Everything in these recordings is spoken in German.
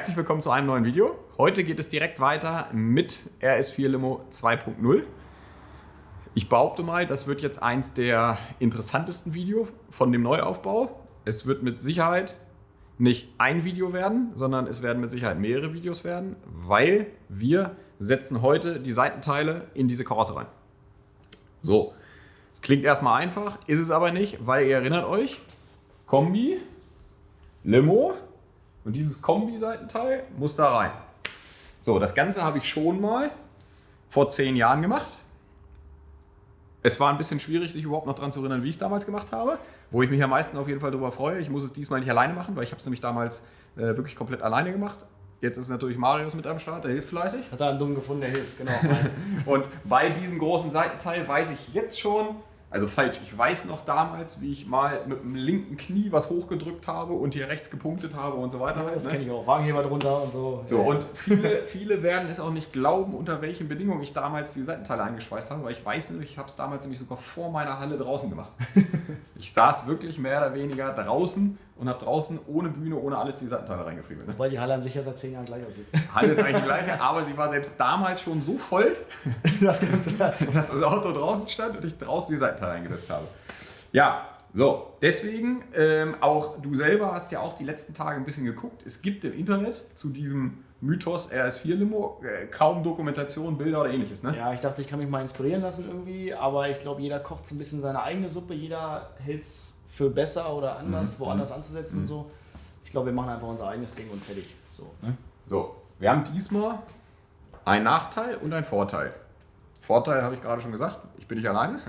Herzlich willkommen zu einem neuen Video. Heute geht es direkt weiter mit RS4 Limo 2.0. Ich behaupte mal, das wird jetzt eins der interessantesten Videos von dem Neuaufbau. Es wird mit Sicherheit nicht ein Video werden, sondern es werden mit Sicherheit mehrere Videos werden, weil wir setzen heute die Seitenteile in diese Karosse rein. So, klingt erstmal einfach, ist es aber nicht, weil ihr erinnert euch, Kombi, Limo, und dieses Kombi-Seitenteil muss da rein. So, das Ganze habe ich schon mal vor zehn Jahren gemacht. Es war ein bisschen schwierig, sich überhaupt noch daran zu erinnern, wie ich es damals gemacht habe. Wo ich mich am meisten auf jeden Fall darüber freue. Ich muss es diesmal nicht alleine machen, weil ich habe es nämlich damals äh, wirklich komplett alleine gemacht. Jetzt ist natürlich Marius mit am Start, der hilft fleißig. Hat er einen Dummen gefunden, der hilft, genau. und bei diesem großen Seitenteil weiß ich jetzt schon, also falsch, ich weiß noch damals, wie ich mal mit dem linken Knie was hochgedrückt habe und hier rechts gepunktet habe und so weiter. Ja, das ne? kenne ich auch. Wagenheber drunter und so. So, und viele, viele werden es auch nicht glauben, unter welchen Bedingungen ich damals die Seitenteile eingeschweißt habe, weil ich weiß nämlich, ich habe es damals nämlich sogar vor meiner Halle draußen gemacht. ich saß wirklich mehr oder weniger draußen und habe draußen ohne Bühne, ohne alles die Seitenteile reingefriemelt. Ne? Wobei die Halle an sich ja seit zehn Jahren gleich aussieht. Halle ist eigentlich die gleiche, aber sie war selbst damals schon so voll, das dass das Auto draußen stand und ich draußen die Seitenteile eingesetzt habe. Ja, so, deswegen, ähm, auch du selber hast ja auch die letzten Tage ein bisschen geguckt. Es gibt im Internet zu diesem Mythos RS4 Limo äh, kaum Dokumentation, Bilder oder ähnliches. Ne? Ja, ich dachte, ich kann mich mal inspirieren lassen irgendwie, aber ich glaube, jeder kocht so ein bisschen seine eigene Suppe, jeder hält es für besser oder anders, mhm. woanders anzusetzen mhm. und so. Ich glaube, wir machen einfach unser eigenes Ding und fertig. So, ne? so, wir haben diesmal einen Nachteil und einen Vorteil. Vorteil habe ich gerade schon gesagt, ich bin nicht alleine.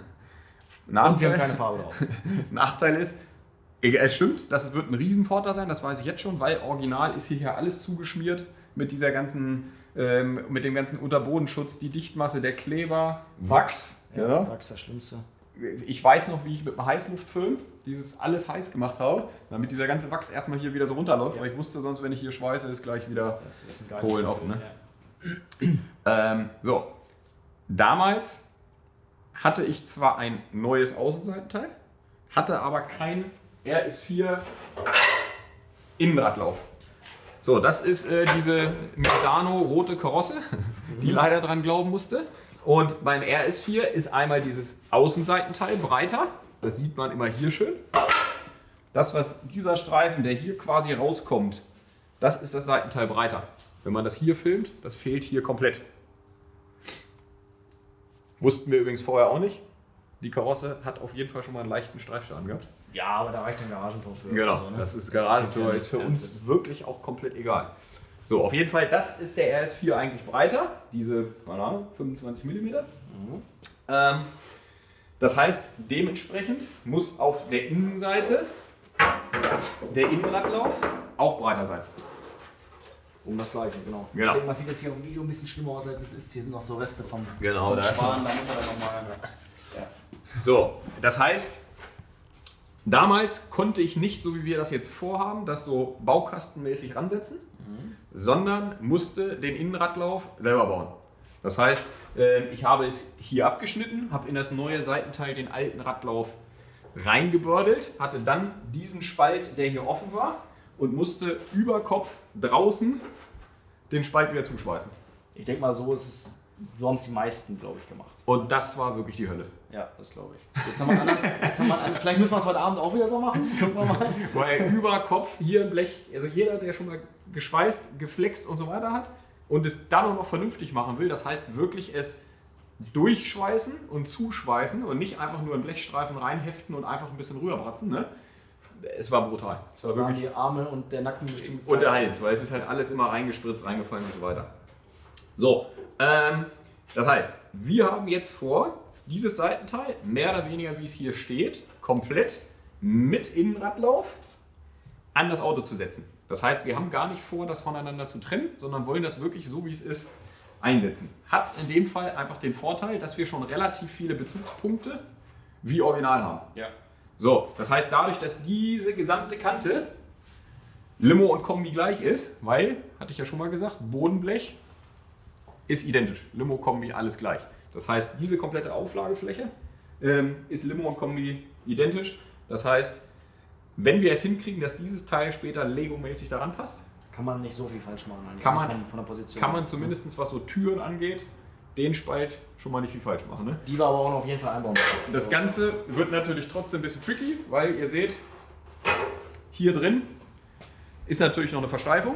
Nachteil, und wir haben keine Farbe drauf. Nachteil ist, es stimmt, das wird ein Riesenvorteil sein, das weiß ich jetzt schon, weil original ist hier alles zugeschmiert mit dieser ganzen, ähm, mit dem ganzen Unterbodenschutz, die Dichtmasse, der Kleber, Wachs. Ja, ja. Wachs das Schlimmste ich weiß noch, wie ich mit dem Heißluftföhn dieses alles heiß gemacht habe, damit dieser ganze Wachs erstmal hier wieder so runterläuft, ja. weil ich wusste sonst, wenn ich hier schweiße, ist gleich wieder Polen offen. Ne? Ja. Ähm, so, damals hatte ich zwar ein neues Außenseitenteil, hatte aber kein RS4 Innenradlauf. So, das ist äh, diese Misano rote Karosse, die mhm. leider dran glauben musste. Und beim RS4 ist einmal dieses Außenseitenteil breiter. Das sieht man immer hier schön. Das, was dieser Streifen, der hier quasi rauskommt, das ist das Seitenteil breiter. Wenn man das hier filmt, das fehlt hier komplett. Wussten wir übrigens vorher auch nicht. Die Karosse hat auf jeden Fall schon mal einen leichten Streifschaden gehabt. Ja, aber da reicht ein Garagentor für. Genau, so, ne? das ist Garagentor, ist für uns wirklich auch komplett egal. So, auf jeden Fall, das ist der RS4 eigentlich breiter, diese, keine Ahnung, 25 mm. Mhm. Ähm, das heißt, dementsprechend muss auf der Innenseite der Innenradlauf auch breiter sein. Um das gleiche, genau. genau. Ich denke, man sieht jetzt hier auf dem Video ein bisschen schlimmer aus, als es ist. Hier sind noch so Reste vom, genau, vom da Schwan, da muss er dann nochmal. Ja. So, das heißt, damals konnte ich nicht, so wie wir das jetzt vorhaben, das so baukastenmäßig ransetzen, sondern musste den Innenradlauf selber bauen. Das heißt, ähm, ich habe es hier abgeschnitten, habe in das neue Seitenteil den alten Radlauf reingebördelt, hatte dann diesen Spalt, der hier offen war und musste über Kopf draußen den Spalt wieder zuschweißen. Ich denke mal, so ist es so haben es die meisten, glaube ich, gemacht. Und das war wirklich die Hölle. Ja, das glaube ich. Jetzt haben wir einen jetzt haben wir einen, vielleicht müssen wir es heute Abend auch wieder so machen. Gucken wir mal. Weil über Kopf hier ein Blech, also jeder, der schon mal geschweißt, geflext und so weiter hat und es dann auch noch vernünftig machen will, das heißt wirklich es durchschweißen und zuschweißen und nicht einfach nur einen Blechstreifen reinheften und einfach ein bisschen rüberbratzen. Ne? Es war brutal. Es war wirklich die Arme und der Nacken bestimmt. Und der Hals, weil es ist halt alles immer reingespritzt, reingefallen und so weiter. So, ähm, das heißt, wir haben jetzt vor, dieses Seitenteil, mehr oder weniger wie es hier steht, komplett mit Innenradlauf an das Auto zu setzen. Das heißt, wir haben gar nicht vor, das voneinander zu trennen, sondern wollen das wirklich so, wie es ist, einsetzen. Hat in dem Fall einfach den Vorteil, dass wir schon relativ viele Bezugspunkte wie original haben. Ja. So, das heißt, dadurch, dass diese gesamte Kante Limo und Kombi gleich ist, weil, hatte ich ja schon mal gesagt, Bodenblech ist identisch. Limo, Kombi, alles gleich. Das heißt, diese komplette Auflagefläche ähm, ist Limo und Kombi identisch. Das heißt, wenn wir es hinkriegen, dass dieses Teil später Lego-mäßig daran passt, kann man nicht so viel falsch machen. Eigentlich. Kann Also man- von, von der Position. Kann man zumindest, was so Türen angeht, den Spalt schon mal nicht viel falsch machen. Ne? Die war aber auch noch auf jeden Fall einbauen. Das Ganze wird natürlich trotzdem ein bisschen tricky, weil ihr seht, hier drin ist natürlich noch eine Versteifung.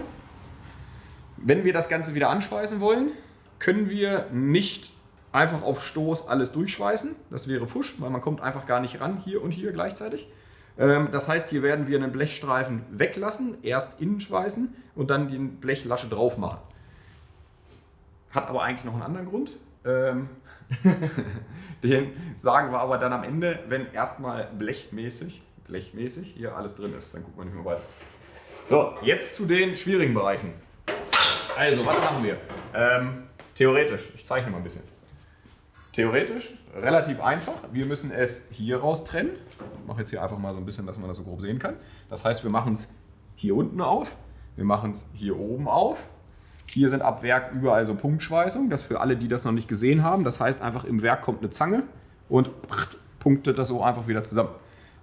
Wenn wir das Ganze wieder anschweißen wollen, können wir nicht einfach auf Stoß alles durchschweißen. Das wäre Fusch, weil man kommt einfach gar nicht ran, hier und hier gleichzeitig. Ähm, Das heißt, hier werden wir einen Blechstreifen weglassen, erst innen schweißen und dann die Blechlasche drauf machen. Hat aber eigentlich noch einen anderen Grund. Ähm, Den sagen wir aber dann am Ende, wenn erstmal blechmäßig, blechmäßig hier alles drin ist. Dann gucken wir nicht mehr weiter. So, jetzt zu den schwierigen Bereichen. Also, was machen wir? Ähm, theoretisch, ich zeichne mal ein bisschen. Theoretisch relativ einfach. Wir müssen es hier raus trennen. Ich mache jetzt hier einfach mal so ein bisschen, dass man das so grob sehen kann. Das heißt, wir machen es hier unten auf. Wir machen es hier oben auf. Hier sind ab Werk überall so Punktschweißungen. Das für alle, die das noch nicht gesehen haben. Das heißt einfach, im Werk kommt eine Zange und punktet das so einfach wieder zusammen.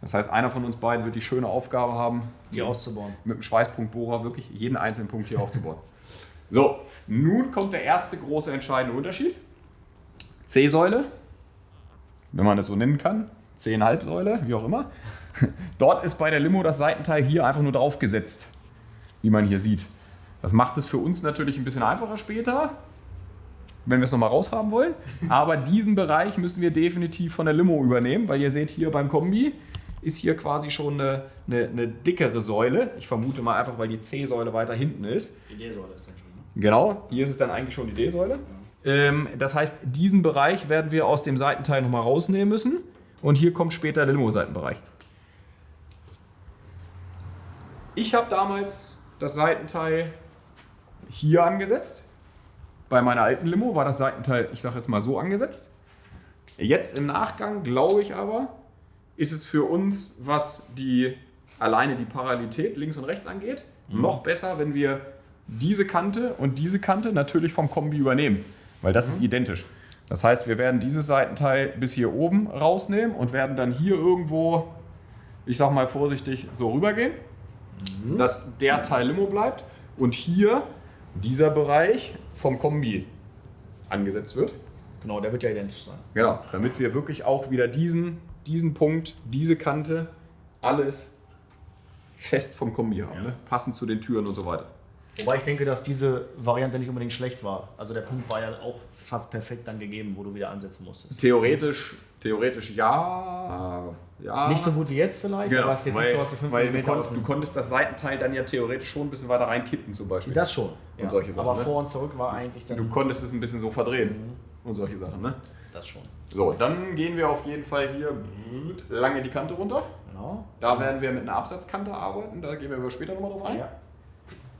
Das heißt, einer von uns beiden wird die schöne Aufgabe haben, Die auszubauen. mit dem Schweißpunktbohrer wirklich jeden einzelnen Punkt hier aufzubauen. So, nun kommt der erste große entscheidende Unterschied. C-Säule, wenn man das so nennen kann, C-Halbsäule, wie auch immer. Dort ist bei der Limo das Seitenteil hier einfach nur draufgesetzt, wie man hier sieht. Das macht es für uns natürlich ein bisschen einfacher später, wenn wir es nochmal raushaben wollen. Aber diesen Bereich müssen wir definitiv von der Limo übernehmen, weil ihr seht hier beim Kombi ist hier quasi schon eine, eine, eine dickere Säule. Ich vermute mal einfach, weil die C-Säule weiter hinten ist. Die soll das dann schon. Ne? Genau, hier ist es dann eigentlich schon die D-Säule. Ähm, das heißt, diesen Bereich werden wir aus dem Seitenteil nochmal rausnehmen müssen. Und hier kommt später der Limo-Seitenbereich. Ich habe damals das Seitenteil hier angesetzt. Bei meiner alten Limo war das Seitenteil, ich sage jetzt mal so angesetzt. Jetzt im Nachgang glaube ich aber, ist es für uns, was die alleine die Parallelität links und rechts angeht, noch besser, wenn wir diese Kante und diese Kante natürlich vom Kombi übernehmen, weil das ist identisch. Das heißt, wir werden dieses Seitenteil bis hier oben rausnehmen und werden dann hier irgendwo, ich sag mal vorsichtig, so rübergehen, dass der Teil Limo bleibt und hier dieser Bereich vom Kombi angesetzt wird. Genau, der wird ja identisch sein. Genau, damit wir wirklich auch wieder diesen, diesen Punkt, diese Kante, alles fest vom Kombi haben, ne? passend zu den Türen und so weiter. Wobei ich denke, dass diese Variante nicht unbedingt schlecht war. Also der Punkt war ja auch fast perfekt dann gegeben, wo du wieder ansetzen musstest. Theoretisch, theoretisch ja, ja. Nicht so gut wie jetzt vielleicht, genau, aber ist jetzt weil, nicht so, dass du 5 weil du, mm konntest, du konntest das Seitenteil dann ja theoretisch schon ein bisschen weiter reinkippen zum Beispiel. Das schon. Und solche Sachen, Aber ne? vor und zurück war eigentlich dann du konntest es ein bisschen so verdrehen und solche Sachen. Ne? das schon. So, dann gehen wir auf jeden Fall hier lange die Kante runter. Genau. Da werden wir mit einer Absatzkante arbeiten, da gehen wir aber später nochmal drauf ein. Ja.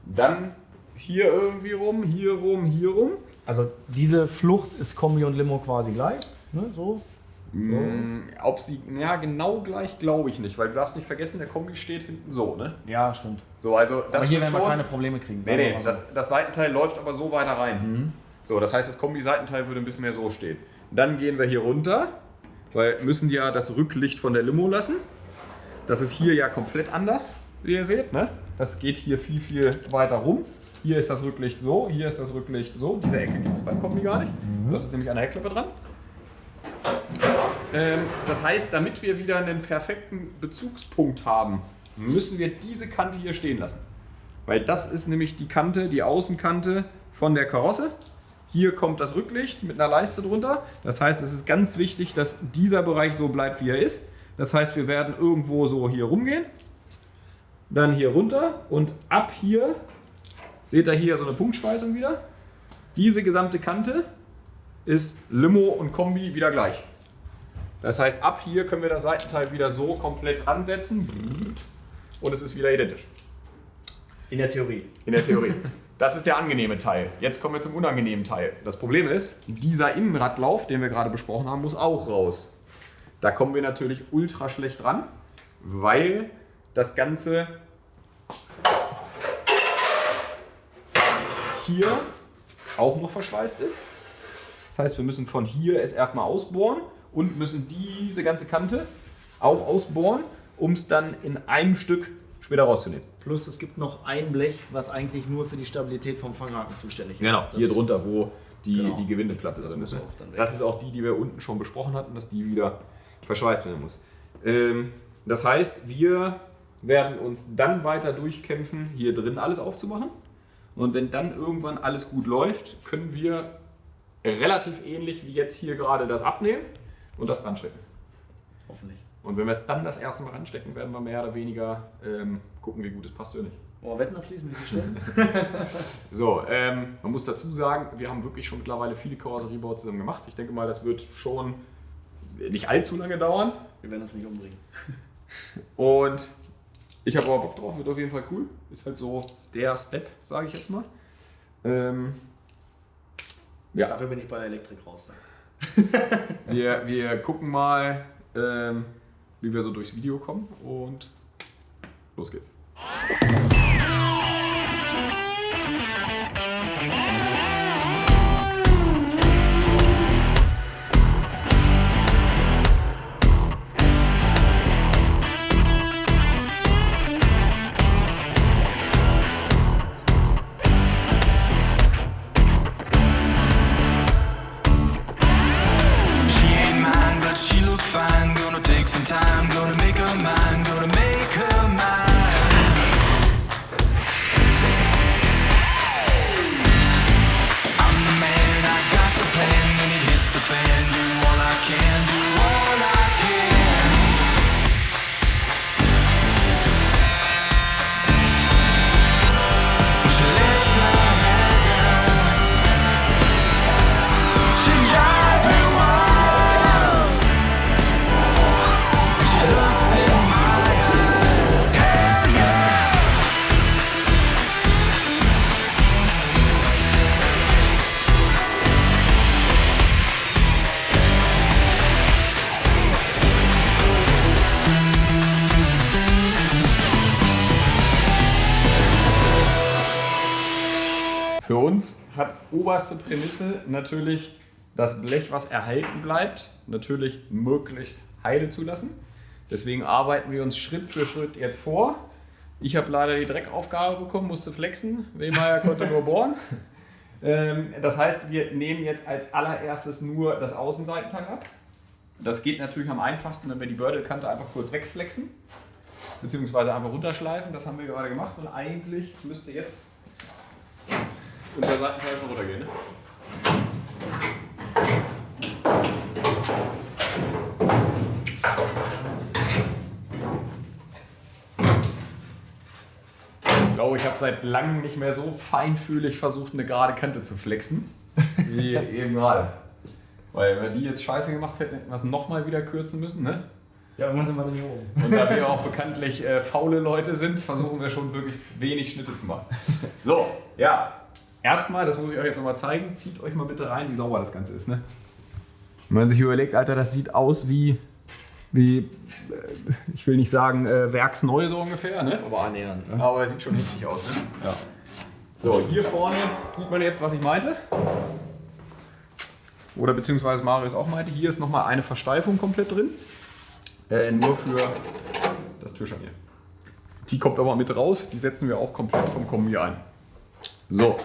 Dann hier irgendwie rum, hier rum, hier rum. Also diese Flucht ist Kombi und Limo quasi gleich. Ne? So. Mm, Ob sie, ja, genau gleich glaube ich nicht, weil du darfst nicht vergessen, der Kombi steht hinten so, ne? Ja, stimmt. So, also das aber hier werden wir keine Probleme kriegen. Nee, nee, so. das, das Seitenteil läuft aber so weiter rein. So, das heißt, das Kombi-Seitenteil würde ein bisschen mehr so stehen. Dann gehen wir hier runter, weil wir müssen ja das Rücklicht von der Limo lassen. Das ist hier ja komplett anders, wie ihr seht. Ne? Das geht hier viel, viel weiter rum. Hier ist das Rücklicht so, hier ist das Rücklicht so. Diese Ecke gibt es beim Kombi gar nicht. Das ist nämlich an der Heckklappe dran. Ähm, das heißt, damit wir wieder einen perfekten Bezugspunkt haben, müssen wir diese Kante hier stehen lassen. Weil das ist nämlich die Kante, die Außenkante von der Karosse. Hier kommt das Rücklicht mit einer Leiste drunter. Das heißt, es ist ganz wichtig, dass dieser Bereich so bleibt, wie er ist. Das heißt, wir werden irgendwo so hier rumgehen, dann hier runter und ab hier, seht ihr hier so eine Punktschweißung wieder. Diese gesamte Kante ist Limo und Kombi wieder gleich. Das heißt, ab hier können wir das Seitenteil wieder so komplett ansetzen und es ist wieder identisch. In der Theorie. In der Theorie. Das ist der angenehme Teil. Jetzt kommen wir zum unangenehmen Teil. Das Problem ist, dieser Innenradlauf, den wir gerade besprochen haben, muss auch raus. Da kommen wir natürlich ultra schlecht dran, weil das Ganze hier auch noch verschweißt ist. Das heißt, wir müssen von hier es erstmal ausbohren und müssen diese ganze Kante auch ausbohren, um es dann in einem Stück später rauszunehmen. Plus es gibt noch ein Blech, was eigentlich nur für die Stabilität vom Fanghaken zuständig ist. Genau, Das- hier drunter, wo die, Genau. die Gewindeplatte Das drin ist. Das ist auch die, die wir unten schon besprochen hatten, dass die wieder verschweißt werden muss. Ähm, das heißt, wir werden uns dann weiter durchkämpfen, hier drin alles aufzumachen. Und wenn dann irgendwann alles gut läuft, können wir relativ ähnlich wie jetzt hier gerade das abnehmen und das ranstecken. Hoffentlich. Und wenn wir es dann das erste Mal ranstecken, werden wir mehr oder weniger ähm, gucken, wie gut es passt oder nicht. Wir Wetten abschließen, wie viel Stellen? So, ähm, man muss dazu sagen, wir haben wirklich schon mittlerweile viele Karosseriebauten zusammen gemacht. Ich denke mal, das wird schon nicht allzu lange dauern. wir werden uns nicht umbringen. Und ich habe aber Bock drauf, wird auf jeden Fall cool. Ist halt so der Step, sage ich jetzt mal. Ähm, ja, Dafür bin ich bei der Elektrik raus. wir, wir gucken mal, ähm, wie wir so durchs Video kommen und los geht's. Für uns hat oberste Prämisse natürlich das Blech, was erhalten bleibt, natürlich möglichst heile zu lassen. Deswegen arbeiten wir uns Schritt für Schritt jetzt vor. Ich habe leider die Dreckaufgabe bekommen, musste flexen. Wehmeier konnte nur bohren. Ähm, das heißt, wir nehmen jetzt als allererstes nur das Außenseitenteil ab. Das geht natürlich am einfachsten, wenn wir die Bördelkante einfach kurz wegflexen. Beziehungsweise einfach runterschleifen. Das haben wir gerade gemacht. Und eigentlich müsste jetzt unser Seitenteil schon runtergehen. Ne? Ich glaube, ich habe seit langem nicht mehr so feinfühlig versucht, eine gerade Kante zu flexen, wie eben gerade. Weil wenn wir die jetzt scheiße gemacht hätten, hätten wir es nochmal wieder kürzen müssen. Ne? Ja, irgendwann sind wir dann hier oben. Und da wir auch bekanntlich äh, faule Leute sind, versuchen wir schon möglichst wenig Schnitte zu machen. So, ja. Erstmal, das muss ich euch jetzt nochmal zeigen, zieht euch mal bitte rein, wie sauber das Ganze ist. Ne? Wenn man sich überlegt, Alter, das sieht aus wie, wie äh, ich will nicht sagen, äh, werksneu so ungefähr, ne? Aber annähernd. Ne? aber es sieht schon heftig aus. Ne? Ja. So, hier vorne sieht man jetzt, was ich meinte. Oder beziehungsweise Marius auch meinte, hier ist nochmal eine Versteifung komplett drin. Äh, nur für das Türscharnier. Die kommt aber mit raus, die setzen wir auch komplett vom Kombi ein. So,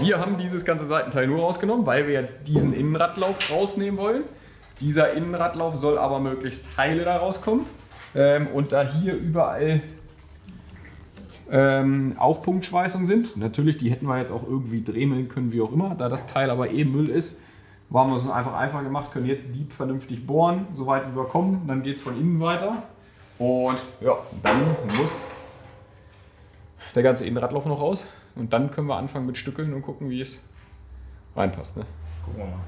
wir haben dieses ganze Seitenteil nur rausgenommen, weil wir diesen Innenradlauf rausnehmen wollen. Dieser Innenradlauf soll aber möglichst heile da rauskommen. Ähm, und da hier überall ähm, auch Punktschweißungen sind, natürlich, die hätten wir jetzt auch irgendwie dremeln können, wie auch immer. Da das Teil aber eh Müll ist, haben wir es einfach einfach gemacht, können jetzt Dieb vernünftig bohren, soweit wir kommen. Dann geht es von innen weiter. Und ja, dann muss der ganze Innenradlauf noch raus. Und dann können wir anfangen mit Stückeln und gucken, wie es reinpasst. Ne? Gucken wir mal.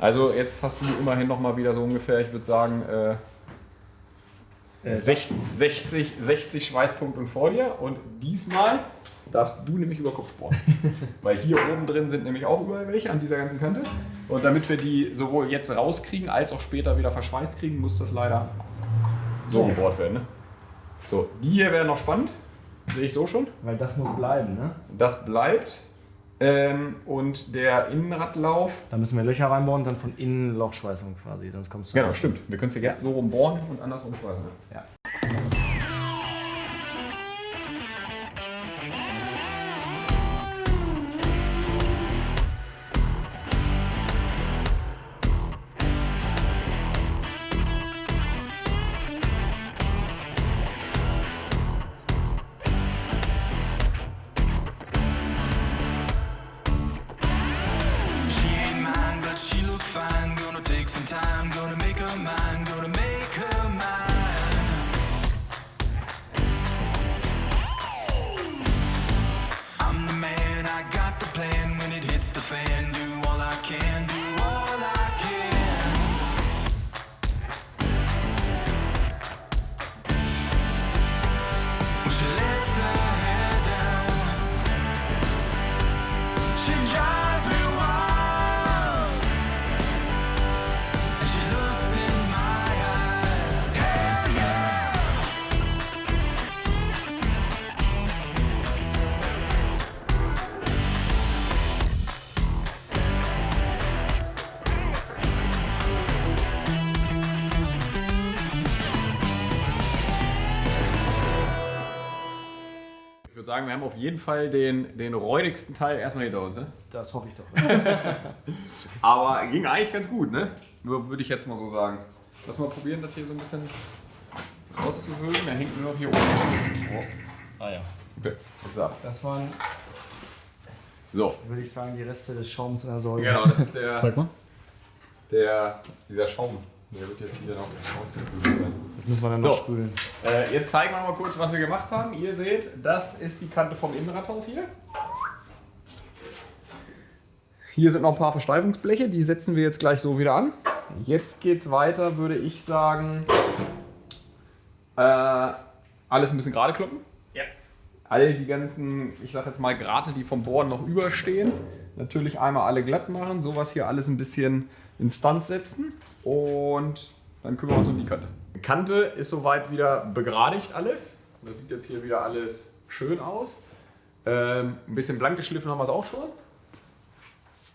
Also jetzt hast du immerhin noch mal wieder so ungefähr, ich würde sagen, äh, Äh, 60, 60, 60 Schweißpunkte vor dir. Und diesmal darfst du nämlich über Kopf bohren. Weil hier oben drin sind nämlich auch überall welche an dieser ganzen Kante. Und damit wir die sowohl jetzt rauskriegen, als auch später wieder verschweißt kriegen, muss das leider so gebohrt werden. Ne? So, die hier wäre noch spannend. Sehe ich so schon. Weil das muss bleiben, ne? Das bleibt. Ähm, und der Innenradlauf. Da müssen wir Löcher reinbauen und dann von innen Lochschweißung quasi, sonst kommst du. Genau, stimmt. Wir können es ja jetzt so rum bohren und andersrum schweißen. Ja. Sagen, wir haben auf jeden Fall den, den räudigsten Teil erstmal hinter uns. Ne? Das hoffe ich doch. Aber ging eigentlich ganz gut, ne? Nur würde ich jetzt mal so sagen. Lass mal probieren, das hier so ein bisschen auszuhöhlen. Der hängt nur noch hier oben. Oh. ah ja. Okay, jetzt ab. Das waren, So, würde ich sagen, die Reste des Schaums in der Säule. genau, das ist der, Zeig mal. der, dieser Schaum. Der wird jetzt hier noch ausgespült sein. Das müssen wir dann So. noch spülen. Äh, jetzt zeigen wir mal kurz, was wir gemacht haben. Ihr seht, das ist die Kante vom Innenradhaus hier. Hier sind noch ein paar Versteifungsbleche, die setzen wir jetzt gleich so wieder an. Jetzt geht es weiter, würde ich sagen, äh, alles ein bisschen gerade kloppen. Ja. All die ganzen, ich sag jetzt mal Grate, die vom Bohren noch überstehen, natürlich einmal alle glatt machen, sowas hier alles ein bisschen Instanz setzen und dann kümmern wir uns um die Kante. Die Kante ist soweit wieder begradigt alles. Das sieht jetzt hier wieder alles schön aus. Ähm, ein bisschen blank geschliffen haben wir es auch schon.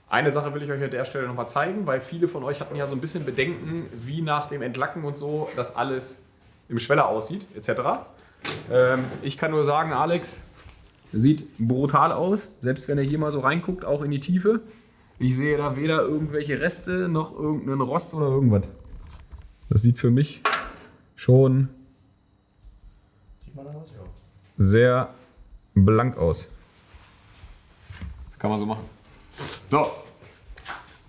Eine Sache will ich euch an der Stelle nochmal zeigen, weil viele von euch hatten ja so ein bisschen Bedenken, wie nach dem Entlacken und so das alles im Schweller aussieht, etc. Ähm, ich kann nur sagen, Alex, sieht brutal aus, selbst wenn er hier mal so reinguckt, auch in die Tiefe. Ich sehe da weder irgendwelche Reste noch irgendeinen Rost oder irgendwas. Das sieht für mich schon sehr blank aus. Kann man so machen. So.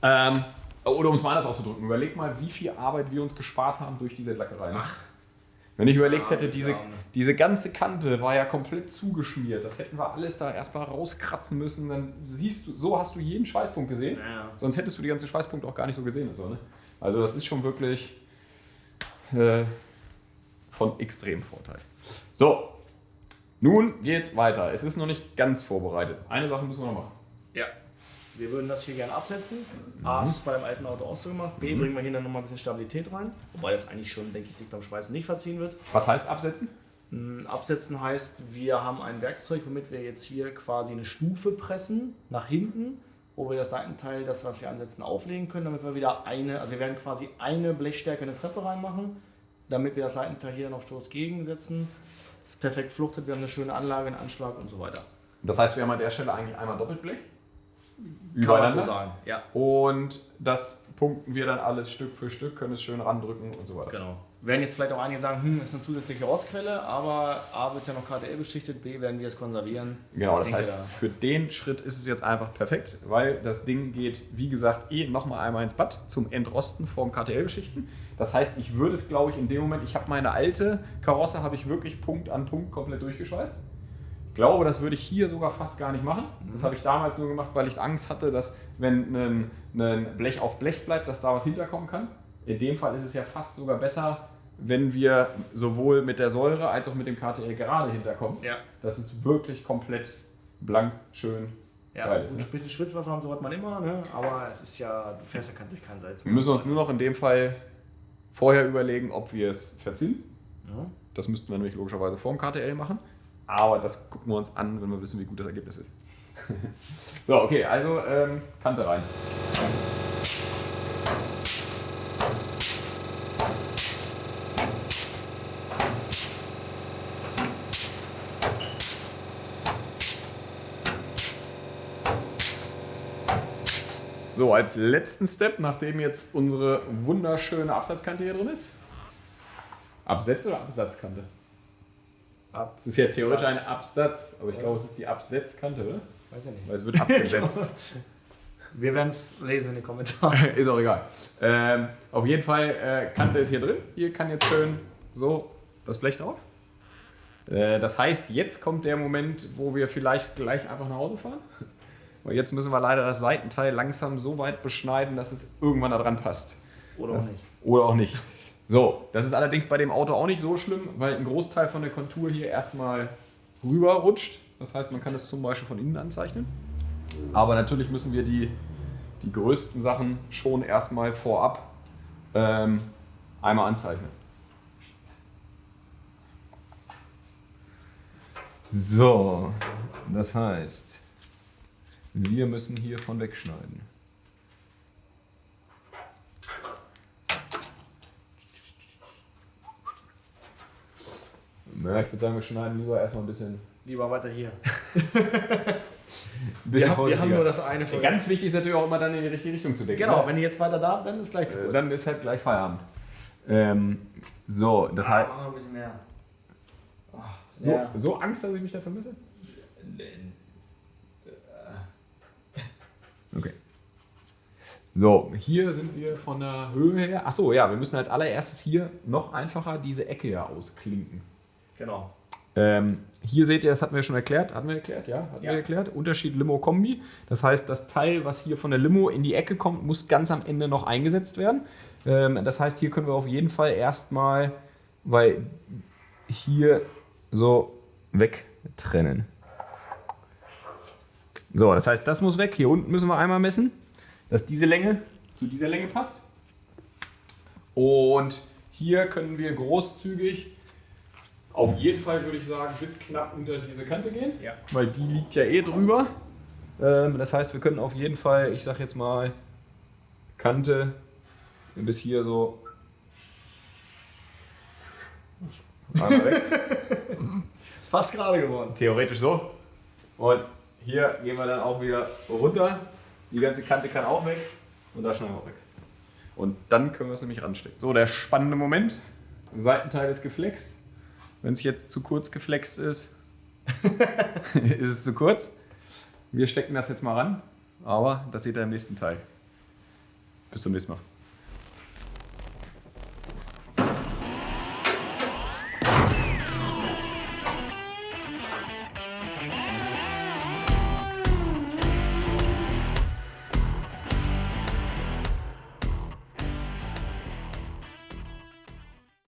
Ähm, oder um es mal anders auszudrücken, überleg mal, wie viel Arbeit wir uns gespart haben durch diese Lackerei. Wenn ich überlegt hätte, diese, diese ganze Kante war ja komplett zugeschmiert. Das hätten wir alles da erstmal rauskratzen müssen. Dann siehst du, so hast du jeden Schweißpunkt gesehen. Ja. Sonst hättest du die ganzen Schweißpunkte auch gar nicht so gesehen. So, ne? Also das ist schon wirklich äh, von extrem Vorteil. So, nun geht's weiter. Es ist noch nicht ganz vorbereitet. Eine Sache müssen wir noch machen. Ja. Wir würden das hier gerne absetzen. A ist beim alten Auto auch so gemacht. B bringen wir hier dann nochmal ein bisschen Stabilität rein. Wobei das eigentlich schon, denke ich, sich beim Schweißen nicht verziehen wird. Was heißt absetzen? Mm, Absetzen heißt, wir haben ein Werkzeug, womit wir jetzt hier quasi eine Stufe pressen nach hinten, wo wir das Seitenteil, das was wir ansetzen, auflegen können, damit wir wieder eine, also wir werden quasi eine Blechstärke in eine Treppe reinmachen, damit wir das Seitenteil hier auf Stoß gegensetzen. Das ist perfekt fluchtet, wir haben eine schöne Anlage, einen Anschlag und so weiter. Das heißt, wir haben an der Stelle eigentlich einmal Doppelblech. Kann man so Übereinander. sagen. Ja, Und das punkten wir dann alles Stück für Stück, können es schön randrücken und so weiter. genau. Werden jetzt vielleicht auch einige sagen, hm, ist eine zusätzliche Rostquelle, aber A wird es ja noch KTL beschichtet, B werden wir es konservieren. Genau, das heißt, da- für den Schritt ist es jetzt einfach perfekt, weil das Ding geht, wie gesagt, eh nochmal einmal ins Bad zum Entrosten vom KTL-Geschichten. Das heißt, ich würde es, glaube ich, in dem Moment, ich habe meine alte Karosse, habe ich wirklich Punkt an Punkt komplett durchgeschweißt. Ich glaube, das würde ich hier sogar fast gar nicht machen. Das habe ich damals nur gemacht, weil ich Angst hatte, dass wenn ein, ein Blech auf Blech bleibt, dass da was hinterkommen kann. In dem Fall ist es ja fast sogar besser, wenn wir sowohl mit der Säure als auch mit dem KTL gerade hinterkommen. Ja. Das ist wirklich komplett blank, schön. Ja, geil ist, ein ne? bisschen Schwitzwasser und so hat man immer, ne? aber es ist ja, du fährst ja kein- durch kein Salz. Wir müssen uns nur noch in dem Fall vorher überlegen, ob wir es verziehen. Ja. Das müssten wir nämlich logischerweise vorm KTL machen. Aber das gucken wir uns an, wenn wir wissen, wie gut das Ergebnis ist. so, okay, also ähm, Kante rein. So, als letzten Step, nachdem jetzt unsere wunderschöne Absatzkante hier drin ist. Absetz oder Absatzkante? Es ist ja theoretisch ein Absatz, aber ich glaube, es ist die Absetzkante, oder? Weiß ich nicht. Weil es wird abgesetzt. Wir werden es lesen in den Kommentaren. ist auch egal. Ähm, auf jeden Fall, äh, Kante ist hier drin. Hier kann jetzt schön so das Blech drauf. Äh, das heißt, jetzt kommt der Moment, wo wir vielleicht gleich einfach nach Hause fahren. Weil jetzt müssen wir leider das Seitenteil langsam so weit beschneiden, dass es irgendwann da dran passt. Oder auch nicht. Oder auch nicht. So, das ist allerdings bei dem Auto auch nicht so schlimm, weil ein Großteil von der Kontur hier erstmal rüber rutscht. Das heißt, man kann es zum Beispiel von innen anzeichnen. Aber natürlich müssen wir die, die größten Sachen schon erstmal vorab ähm, einmal anzeichnen. So, das heißt, wir müssen hiervon wegschneiden. Ja, ich würde sagen, wir schneiden lieber erstmal ein bisschen Lieber weiter hier. Wir, haben- wir haben nur das eine für Ganz wichtig ist natürlich auch immer dann in die richtige Richtung zu denken. Genau, ne? wenn ihr jetzt weiter da, dann ist gleich zu Äh, kurz. Dann ist halt gleich Feierabend. Ähm, so, das Ah, heißt. machen wir ein bisschen mehr. So, Ja. so Angst, dass ich mich da vermisse? Okay. So, hier sind wir von der Höhe her. Achso, ja, wir müssen als allererstes hier noch einfacher diese Ecke ja ausklinken. Genau. Ähm, hier seht ihr, das hatten wir schon erklärt. Hatten wir erklärt, ja? Hatten Ja. wir erklärt. Unterschied Limo-Kombi. Das heißt, das Teil, was hier von der Limo in die Ecke kommt, muss ganz am Ende noch eingesetzt werden. Ähm, das heißt, hier können wir auf jeden Fall erstmal, weil hier so wegtrennen. So, das heißt, das muss weg. Hier unten müssen wir einmal messen, dass diese Länge zu dieser Länge passt. Und hier können wir großzügig auf jeden Fall würde ich sagen, bis knapp unter diese Kante gehen. Ja. Weil die liegt ja eh drüber. Ähm, das heißt, wir können auf jeden Fall, ich sag jetzt mal, Kante bis hier so. Einmal weg. Fast gerade geworden. Theoretisch so. Und hier gehen wir dann auch wieder runter. Die ganze Kante kann auch weg. Und da schneiden wir auch weg. Und dann können wir es nämlich ranstecken. So, der spannende Moment. Seitenteil ist geflext. Wenn es jetzt zu kurz geflext ist, ist es zu kurz. Wir stecken das jetzt mal ran. Aber das seht ihr im nächsten Teil. Bis zum nächsten Mal.